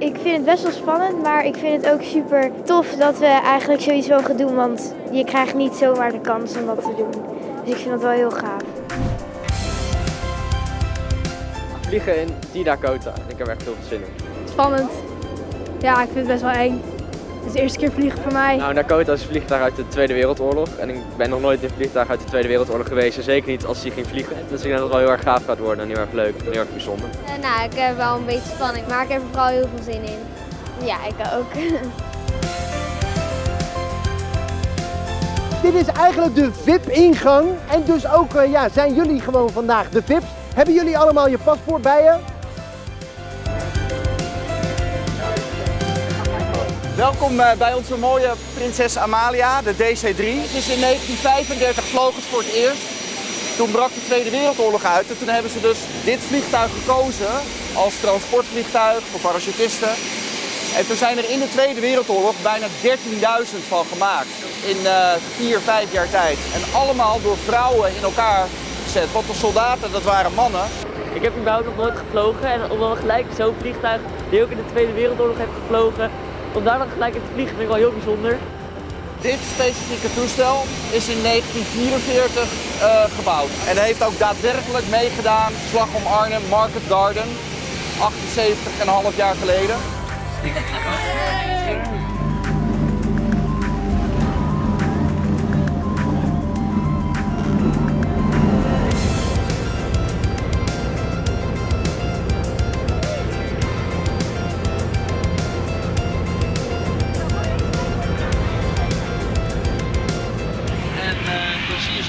Ik vind het best wel spannend, maar ik vind het ook super tof dat we eigenlijk zoiets mogen doen. Want je krijgt niet zomaar de kans om dat te doen. Dus ik vind dat wel heel gaaf. Vliegen in die Dakota. Ik heb er echt heel veel zin in. Spannend. Ja, ik vind het best wel eng. Het is de eerste keer vliegen voor mij. Nou, Dakota is een vliegtuig uit de Tweede Wereldoorlog. En ik ben nog nooit in een vliegtuig uit de Tweede Wereldoorlog geweest. En zeker niet als die ging vliegen. Dus ik denk dat het wel heel erg gaaf gaat worden en heel erg leuk en heel erg bijzonder. Uh, nou, ik heb wel een beetje spanning, maar ik heb er vooral heel veel zin in. Ja, ik ook. Dit is eigenlijk de VIP-ingang. En dus ook uh, ja, zijn jullie gewoon vandaag de VIP's. Hebben jullie allemaal je paspoort bij je? Welkom eh, bij onze mooie prinses Amalia, de DC-3. Het is in 1935 vloog het voor het eerst. Toen brak de Tweede Wereldoorlog uit en toen hebben ze dus dit vliegtuig gekozen als transportvliegtuig voor parachutisten. En toen zijn er in de Tweede Wereldoorlog bijna 13.000 van gemaakt in uh, vier, vijf jaar tijd. En allemaal door vrouwen in elkaar gezet. Want de soldaten, dat waren mannen. Ik heb überhaupt nog nooit gevlogen en om dan gelijk zo'n vliegtuig die ook in de Tweede Wereldoorlog heeft gevlogen, om daar dan gelijk in te vliegen vind ik wel heel bijzonder. Dit specifieke toestel is in 1944 uh, gebouwd en heeft ook daadwerkelijk meegedaan slag om Arnhem Market Garden 78,5 jaar geleden.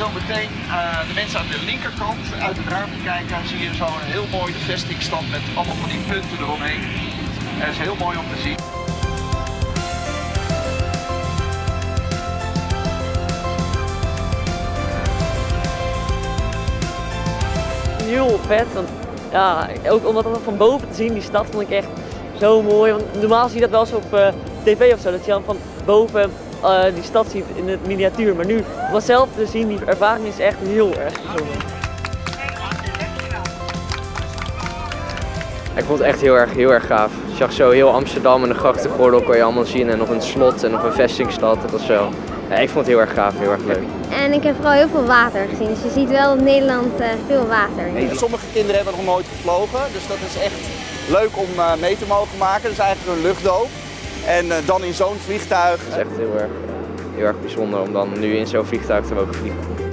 zo meteen uh, de mensen aan de linkerkant uit het ruimte kijken. zie je zo een heel mooi vestingstand met allemaal van die punten eromheen. Dat is heel mooi om te zien. Heel vet, ja, ook om dat van boven te zien, die stad vond ik echt zo mooi. Want normaal zie je dat wel eens op uh, tv of zo, dat je dan van boven uh, die stad ziet in het miniatuur. Maar nu dat zelf te zien, die ervaring is echt heel erg bijzonder. Ik vond het echt heel erg, heel erg gaaf. Je zag zo heel Amsterdam en de grachtengordel kon je allemaal zien en nog een slot en nog een vestingstad. Dat was zo. Ja, ik vond het heel erg gaaf, heel erg leuk. En ik heb vooral heel veel water gezien, dus je ziet wel in Nederland uh, veel water. Hey, sommige kinderen hebben nog nooit gevlogen, dus dat is echt leuk om uh, mee te mogen maken. Dat is eigenlijk een luchtdoop. En uh, dan in zo'n vliegtuig. Het is echt heel erg, heel erg bijzonder om dan nu in zo'n vliegtuig te mogen vliegen.